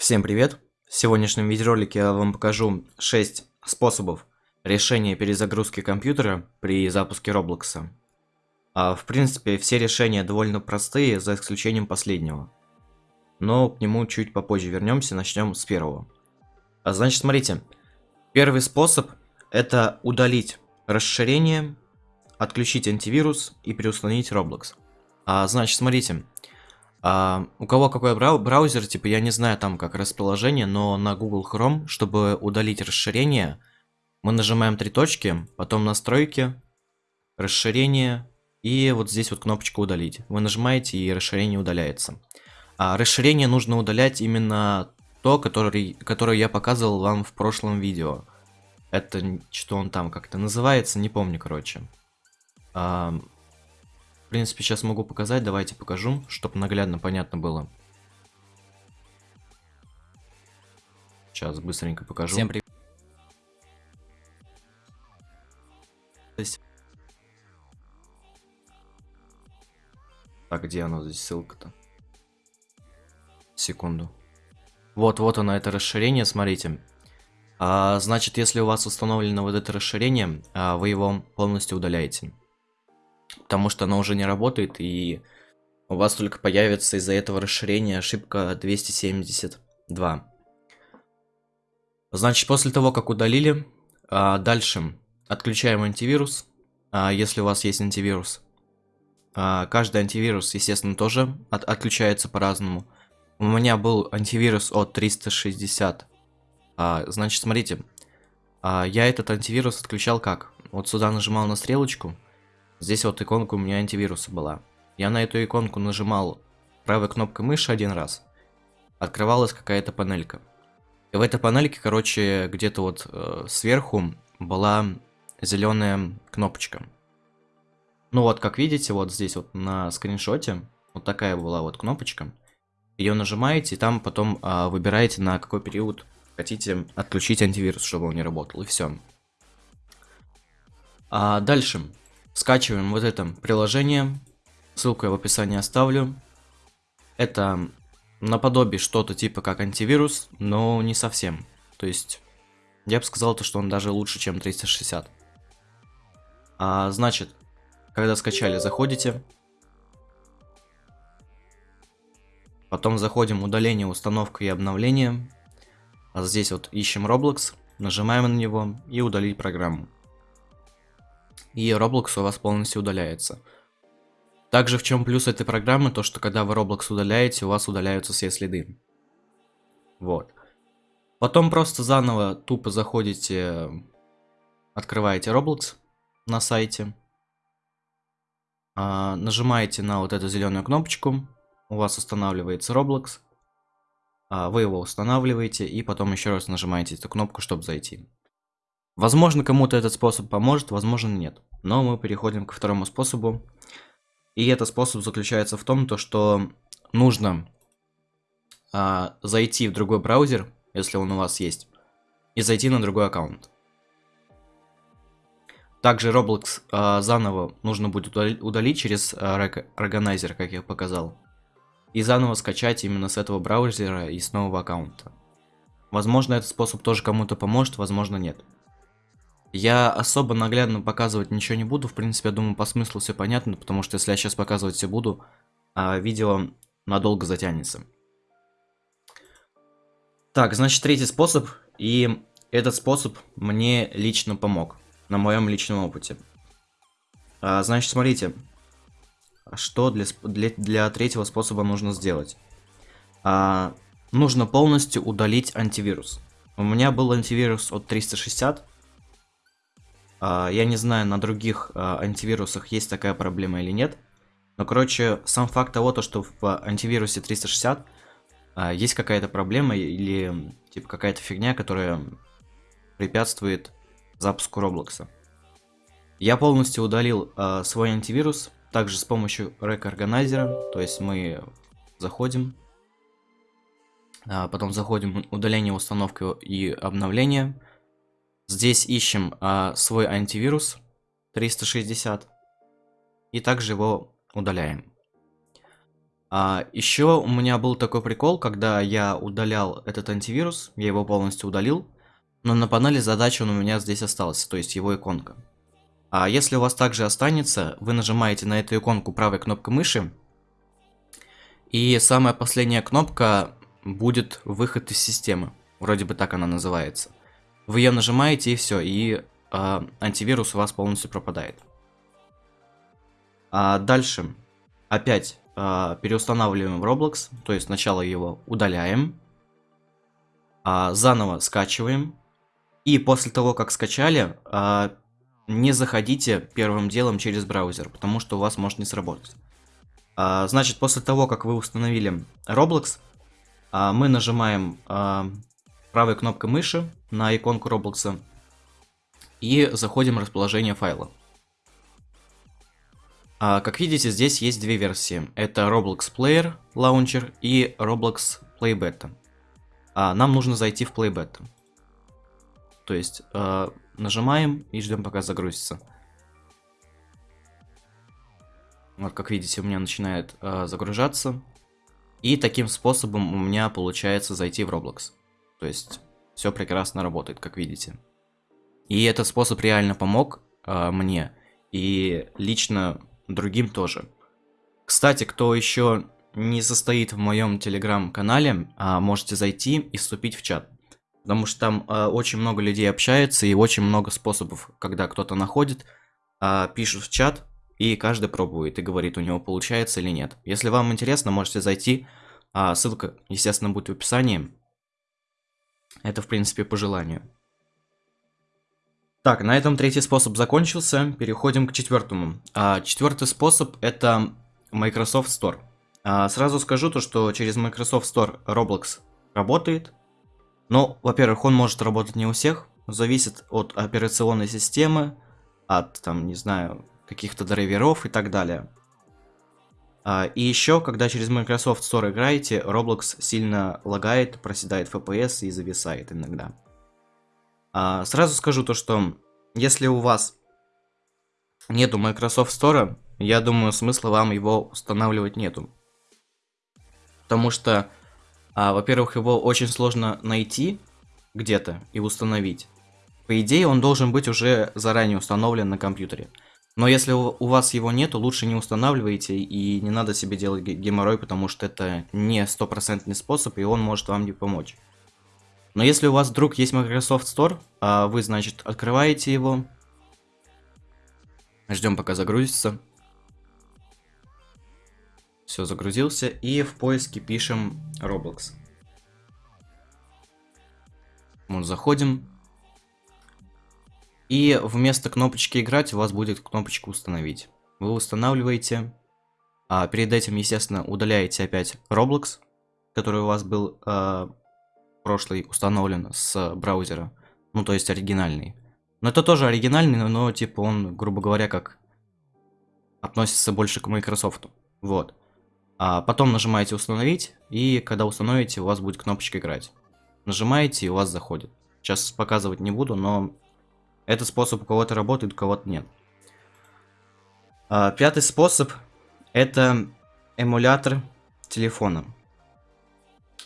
Всем привет! В сегодняшнем видеоролике я вам покажу 6 способов решения перезагрузки компьютера при запуске Roblox. А, в принципе, все решения довольно простые, за исключением последнего. Но к нему чуть попозже вернемся, начнем с первого. А, значит, смотрите, первый способ это удалить расширение, отключить антивирус и переустановить Roblox. А, значит, смотрите, а, у кого какой брау браузер, типа, я не знаю там как расположение, но на Google Chrome, чтобы удалить расширение, мы нажимаем три точки, потом настройки, расширение, и вот здесь вот кнопочку удалить. Вы нажимаете, и расширение удаляется. А расширение нужно удалять именно то, который, которое я показывал вам в прошлом видео. Это что он там как-то называется, не помню, короче. А, принципе, сейчас могу показать, давайте покажу, чтобы наглядно понятно было. Сейчас быстренько покажу. Всем привет. Так, где оно здесь ссылка-то? Секунду. Вот, вот оно, это расширение, смотрите. А, значит, если у вас установлено вот это расширение, а, вы его полностью удаляете потому что оно уже не работает, и у вас только появится из-за этого расширения ошибка 272. Значит, после того, как удалили, а, дальше отключаем антивирус, а, если у вас есть антивирус. А, каждый антивирус, естественно, тоже от отключается по-разному. У меня был антивирус от 360. Значит, смотрите, я этот антивирус отключал как? Вот сюда нажимал на стрелочку, Здесь вот иконка у меня антивируса была. Я на эту иконку нажимал правой кнопкой мыши один раз. Открывалась какая-то панелька. И в этой панельке, короче, где-то вот э, сверху была зеленая кнопочка. Ну вот, как видите, вот здесь вот на скриншоте, вот такая была вот кнопочка. Ее нажимаете, и там потом э, выбираете, на какой период хотите отключить антивирус, чтобы он не работал, и все. А дальше. Скачиваем вот это приложение. Ссылку я в описании оставлю. Это наподобие что-то типа как антивирус, но не совсем. То есть, я бы сказал, то, что он даже лучше, чем 360. А, значит, когда скачали, заходите. Потом заходим удаление, установка и обновление. А здесь вот ищем Roblox, нажимаем на него и удалить программу и Roblox у вас полностью удаляется. Также в чем плюс этой программы, то что когда вы Roblox удаляете, у вас удаляются все следы. Вот. Потом просто заново тупо заходите, открываете Roblox на сайте, а, нажимаете на вот эту зеленую кнопочку, у вас устанавливается Roblox, а, вы его устанавливаете и потом еще раз нажимаете эту кнопку, чтобы зайти. Возможно, кому-то этот способ поможет, возможно, нет. Но мы переходим ко второму способу. И этот способ заключается в том, то, что нужно а, зайти в другой браузер, если он у вас есть, и зайти на другой аккаунт. Также Roblox а, заново нужно будет удалить через а, Organizer, как я показал. И заново скачать именно с этого браузера и с нового аккаунта. Возможно, этот способ тоже кому-то поможет, возможно, нет. Я особо наглядно показывать ничего не буду. В принципе, я думаю, по смыслу все понятно, потому что если я сейчас показывать все буду, а видео надолго затянется. Так, значит, третий способ. И этот способ мне лично помог. На моем личном опыте. А, значит, смотрите. Что для, для, для третьего способа нужно сделать? А, нужно полностью удалить антивирус. У меня был антивирус от 360. А, я не знаю, на других а, антивирусах есть такая проблема или нет. Но, короче, сам факт того, то, что в антивирусе 360 а, есть какая-то проблема или типа какая-то фигня, которая препятствует запуску Роблокса. Я полностью удалил свой антивирус, также с помощью Organizer, то есть мы заходим, потом заходим удаление, установку и обновление, Здесь ищем а, свой антивирус 360 и также его удаляем. А, еще у меня был такой прикол, когда я удалял этот антивирус, я его полностью удалил, но на панели задач он у меня здесь остался, то есть его иконка. А если у вас также останется, вы нажимаете на эту иконку правой кнопкой мыши, и самая последняя кнопка будет выход из системы. Вроде бы так она называется. Вы ее нажимаете и все, и э, антивирус у вас полностью пропадает. А дальше опять э, переустанавливаем Roblox, то есть сначала его удаляем, э, заново скачиваем, и после того, как скачали, э, не заходите первым делом через браузер, потому что у вас может не сработать. А, значит, после того, как вы установили Roblox, а, мы нажимаем а, правой кнопкой мыши на иконку Roblox и заходим в расположение файла. Как видите, здесь есть две версии. Это Roblox Player Launcher и Roblox Play Beta. Нам нужно зайти в Play Beta. То есть нажимаем и ждем пока загрузится. Вот как видите, у меня начинает э, загружаться. И таким способом у меня получается зайти в Roblox. То есть все прекрасно работает, как видите. И этот способ реально помог э, мне. И лично другим тоже. Кстати, кто еще не состоит в моем телеграм-канале, а можете зайти и вступить в чат. Потому что там э, очень много людей общается и очень много способов, когда кто-то находит, э, пишет в чат, и каждый пробует и говорит, у него получается или нет. Если вам интересно, можете зайти, ссылка, естественно, будет в описании. Это, в принципе, по желанию. Так, на этом третий способ закончился, переходим к четвертому. А, четвертый способ это Microsoft Store. А, сразу скажу то, что через Microsoft Store Roblox работает, ну, во-первых, он может работать не у всех, зависит от операционной системы, от, там, не знаю, каких-то драйверов и так далее. А, и еще, когда через Microsoft Store играете, Roblox сильно лагает, проседает FPS и зависает иногда. А, сразу скажу то, что если у вас нету Microsoft Store, я думаю, смысла вам его устанавливать нету. Потому что а, Во-первых, его очень сложно найти где-то и установить. По идее, он должен быть уже заранее установлен на компьютере. Но если у вас его нету, лучше не устанавливайте и не надо себе делать геморрой, потому что это не стопроцентный способ, и он может вам не помочь. Но если у вас вдруг есть Microsoft Store, а вы, значит, открываете его, ждем пока загрузится. Все, загрузился. И в поиске пишем Roblox. Вот, заходим. И вместо кнопочки играть у вас будет кнопочка установить. Вы устанавливаете. А перед этим, естественно, удаляете опять Roblox, который у вас был э, прошлый установлен с браузера. Ну, то есть оригинальный. Но это тоже оригинальный, но типа он, грубо говоря, как относится больше к Microsoft. Вот. А потом нажимаете установить, и когда установите, у вас будет кнопочка играть. Нажимаете, и у вас заходит. Сейчас показывать не буду, но этот способ у кого-то работает, у кого-то нет. А, пятый способ это эмулятор телефона.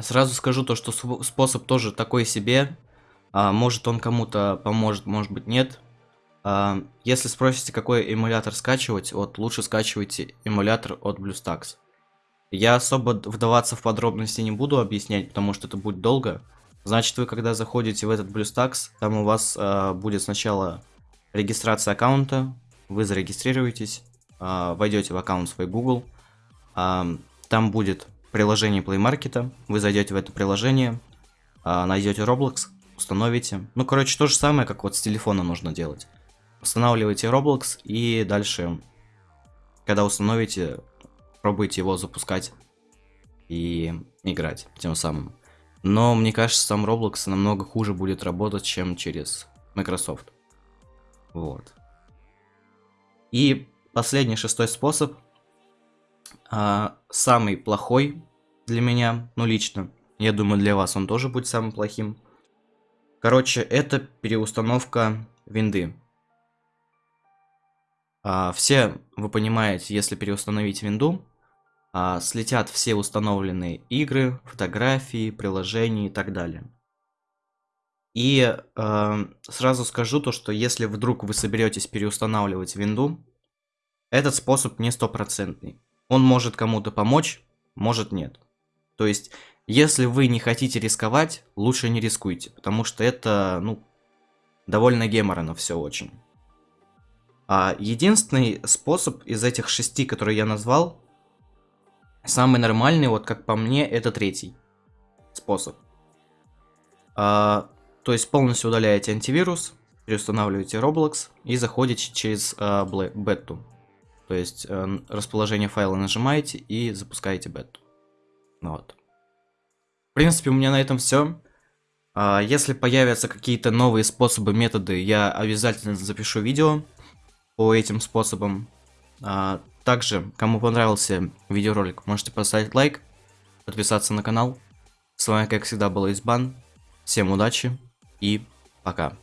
Сразу скажу то, что способ тоже такой себе. А, может он кому-то поможет, может быть нет. А, если спросите, какой эмулятор скачивать, вот лучше скачивайте эмулятор от BlueStacks. Я особо вдаваться в подробности не буду объяснять, потому что это будет долго. Значит, вы когда заходите в этот BlueStacks, там у вас э, будет сначала регистрация аккаунта, вы зарегистрируетесь, э, войдете в аккаунт свой Google, э, там будет приложение Play Market, вы зайдете в это приложение, э, найдете Roblox, установите. Ну, короче, то же самое, как вот с телефона нужно делать. Устанавливаете Roblox и дальше, когда установите, пробуйте его запускать и играть тем самым. Но мне кажется, сам Roblox намного хуже будет работать, чем через Microsoft. Вот. И последний, шестой способ. А, самый плохой для меня, ну лично. Я думаю, для вас он тоже будет самым плохим. Короче, это переустановка винды. А, все вы понимаете, если переустановить винду, а, слетят все установленные игры, фотографии, приложения и так далее. И э, сразу скажу то, что если вдруг вы соберетесь переустанавливать винду, этот способ не стопроцентный. Он может кому-то помочь, может нет. То есть, если вы не хотите рисковать, лучше не рискуйте, потому что это, ну, довольно геморно все очень. А единственный способ из этих шести, которые я назвал, самый нормальный, вот как по мне, это третий способ. А, то есть полностью удаляете антивирус, переустанавливаете Roblox и заходите через а, бету. То есть а, расположение файла нажимаете и запускаете бету. Вот. В принципе, у меня на этом все. А, если появятся какие-то новые способы, методы, я обязательно запишу видео по этим способам. А, также, кому понравился видеоролик, можете поставить лайк, подписаться на канал. С вами, как всегда, был Избан. Всем удачи и пока.